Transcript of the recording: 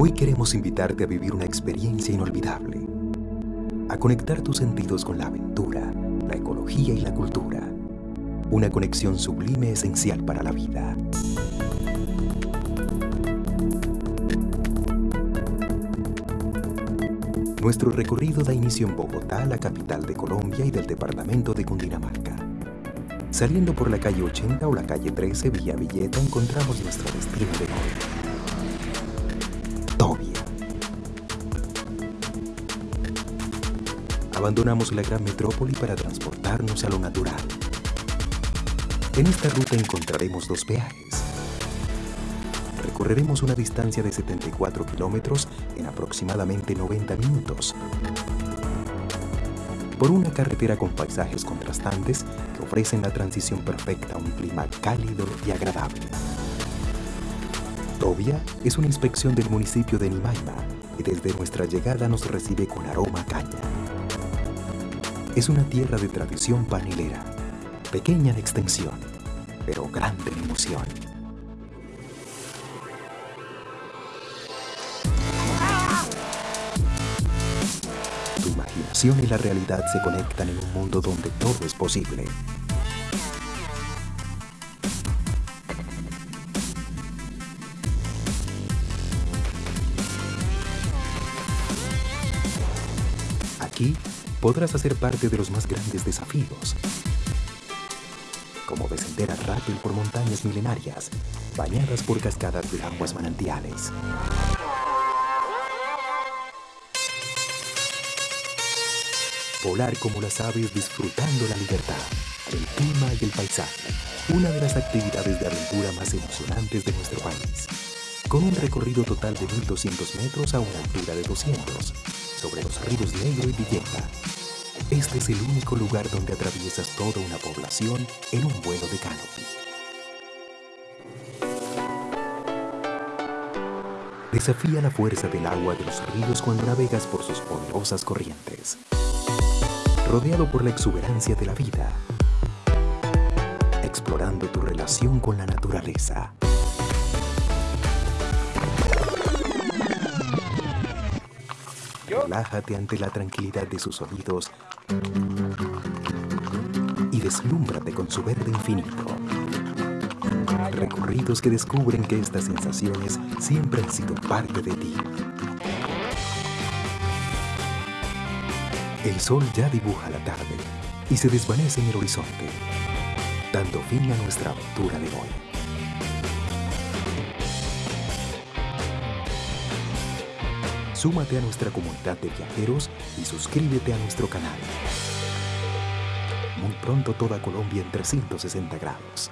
Hoy queremos invitarte a vivir una experiencia inolvidable, a conectar tus sentidos con la aventura, la ecología y la cultura. Una conexión sublime esencial para la vida. Nuestro recorrido da inicio en Bogotá, la capital de Colombia y del departamento de Cundinamarca. Saliendo por la calle 80 o la calle 13 Villa Villeta encontramos nuestro destino de hoy. Abandonamos la gran metrópoli para transportarnos a lo natural. En esta ruta encontraremos dos peajes. Recorreremos una distancia de 74 kilómetros en aproximadamente 90 minutos por una carretera con paisajes contrastantes que ofrecen la transición perfecta a un clima cálido y agradable. Tobia es una inspección del municipio de Nimaima y desde nuestra llegada nos recibe con aroma a caña. Es una tierra de tradición panelera, pequeña en extensión, pero grande en emoción. Tu imaginación y la realidad se conectan en un mundo donde todo es posible. Aquí podrás hacer parte de los más grandes desafíos, como descender a rápido por montañas milenarias, bañadas por cascadas de aguas manantiales. Volar como las aves disfrutando la libertad, el clima y el paisaje. Una de las actividades de aventura más emocionantes de nuestro país. Con un recorrido total de 1.200 metros a una altura de 200, sobre los ríos Negro y Villeta. Este es el único lugar donde atraviesas toda una población en un vuelo de canopy. Desafía la fuerza del agua de los ríos cuando navegas por sus poderosas corrientes rodeado por la exuberancia de la vida, explorando tu relación con la naturaleza. Relájate ante la tranquilidad de sus sonidos y deslúmbrate con su verde infinito. Recorridos que descubren que estas sensaciones siempre han sido parte de ti. El sol ya dibuja la tarde y se desvanece en el horizonte, dando fin a nuestra aventura de hoy. Súmate a nuestra comunidad de viajeros y suscríbete a nuestro canal. Muy pronto toda Colombia en 360 grados.